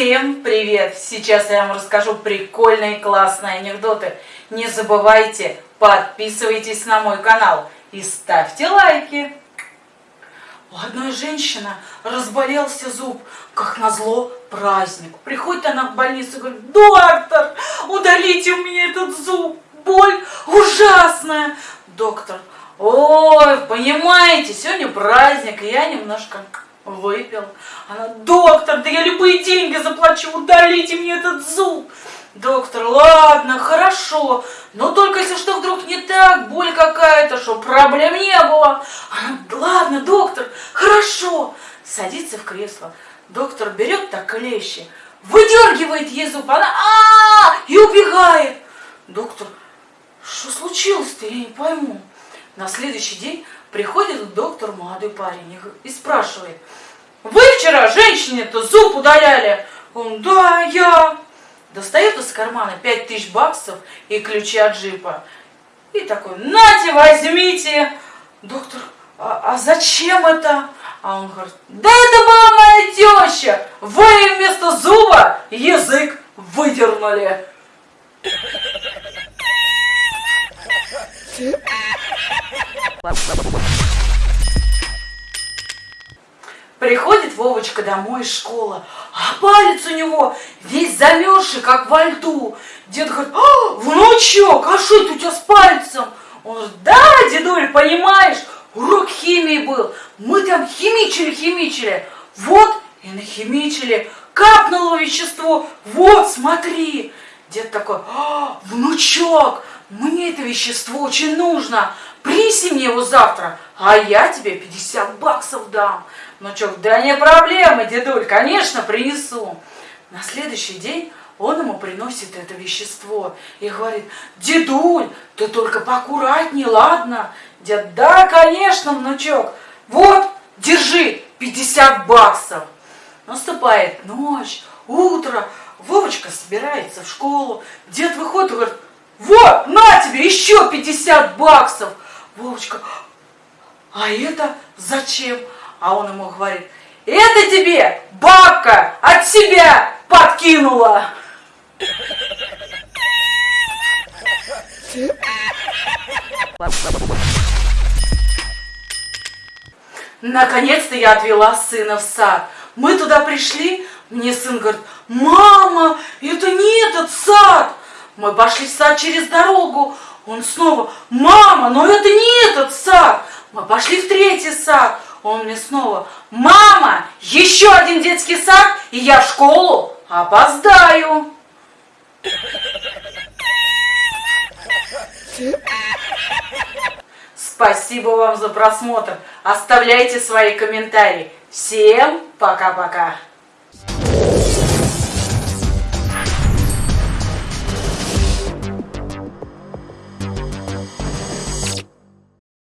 Всем привет! Сейчас я вам расскажу прикольные классные анекдоты. Не забывайте, подписывайтесь на мой канал и ставьте лайки. У одной женщины разболелся зуб, как назло праздник. Приходит она в больницу и говорит, доктор, удалите у меня этот зуб, боль ужасная. Доктор, ой, понимаете, сегодня праздник, и я немножко выпил. Она, доктор, да я любые деньги заплачу, удалите мне этот зуб. Доктор, ладно, хорошо, но только если что вдруг не так, боль какая-то, что проблем не было. Она, ладно, доктор, хорошо. Садится в кресло. Доктор берет так клещи, выдергивает ей зуб, она а, -а, -а и убегает. Доктор, что случилось-то, я не пойму. На следующий день приходит к доктору молодой парень и спрашивает, вы вчера женщине-то зуб удаляли? Он, да, я. Достает из кармана 5000 баксов и ключи от джипа. И такой, нате, возьмите. Доктор, а, а зачем это? А он говорит, да это была моя теща. Вы вместо зуба язык выдернули. Приходит Вовочка домой из школы, а палец у него весь замерзший, как во льду. Дед говорит, а, внучок, а что это у тебя с пальцем? Он говорит, да, дедуль, понимаешь, урок химии был. Мы там химичили, химичили. Вот и нахимичили. Капнуло вещество. Вот, смотри. Дед такой, а, внучок, мне это вещество очень нужно. Принеси мне его завтра, а я тебе 50 баксов дам. Ну что, да не проблема, дедуль, конечно, принесу. На следующий день он ему приносит это вещество и говорит, дедуль, ты только поаккуратней, ладно? Дед, да, конечно, внучок, вот, держи, 50 баксов. Наступает ночь, утро, Вовочка собирается в школу, дед выходит и говорит, вот, на тебе еще 50 баксов. Вовочка, а это зачем? А он ему говорит, это тебе бабка от себя подкинула. Наконец-то я отвела сына в сад. Мы туда пришли, мне сын говорит, мама, это не этот сад. Мы пошли в сад через дорогу. Он снова, мама, но это не этот сад. Мы пошли в третий сад. Он мне снова, мама, еще один детский сад, и я в школу опоздаю. Спасибо вам за просмотр. Оставляйте свои комментарии. Всем пока-пока.